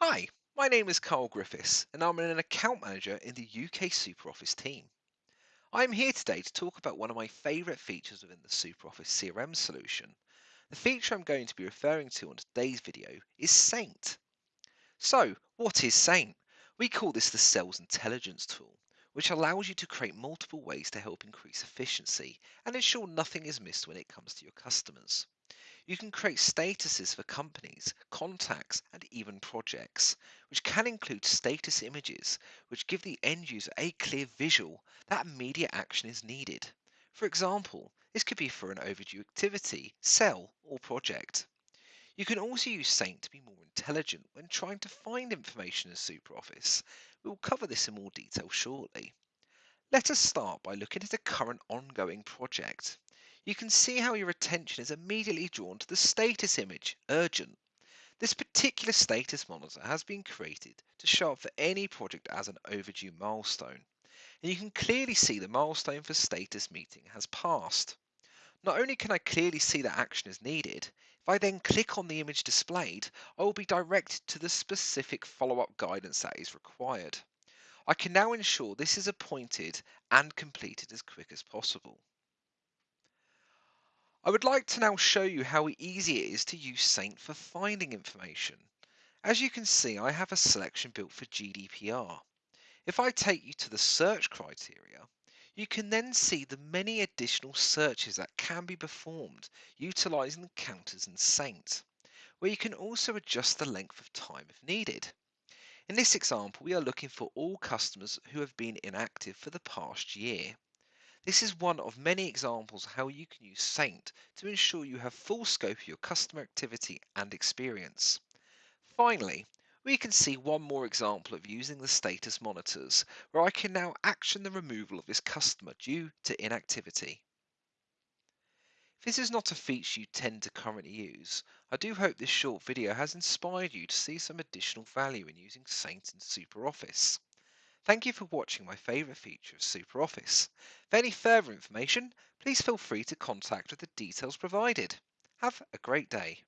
Hi, my name is Carl Griffiths and I'm an account manager in the UK SuperOffice team. I'm here today to talk about one of my favourite features within the SuperOffice CRM solution. The feature I'm going to be referring to on today's video is Saint. So, what is Saint? We call this the Sales Intelligence tool, which allows you to create multiple ways to help increase efficiency and ensure nothing is missed when it comes to your customers. You can create statuses for companies, contacts, and even projects, which can include status images, which give the end user a clear visual that immediate action is needed. For example, this could be for an overdue activity, cell, or project. You can also use Saint to be more intelligent when trying to find information in SuperOffice. We will cover this in more detail shortly. Let us start by looking at a current ongoing project. You can see how your attention is immediately drawn to the status image, urgent. This particular status monitor has been created to show up for any project as an overdue milestone. And you can clearly see the milestone for status meeting has passed. Not only can I clearly see that action is needed, if I then click on the image displayed, I will be directed to the specific follow-up guidance that is required. I can now ensure this is appointed and completed as quick as possible. I would like to now show you how easy it is to use Saint for finding information. As you can see, I have a selection built for GDPR. If I take you to the search criteria, you can then see the many additional searches that can be performed utilizing the counters in Saint, where you can also adjust the length of time if needed. In this example, we are looking for all customers who have been inactive for the past year. This is one of many examples of how you can use Saint to ensure you have full scope of your customer activity and experience. Finally, we can see one more example of using the status monitors, where I can now action the removal of this customer due to inactivity. If this is not a feature you tend to currently use, I do hope this short video has inspired you to see some additional value in using Saint in SuperOffice. Thank you for watching my favourite feature of SuperOffice. For any further information, please feel free to contact with the details provided. Have a great day.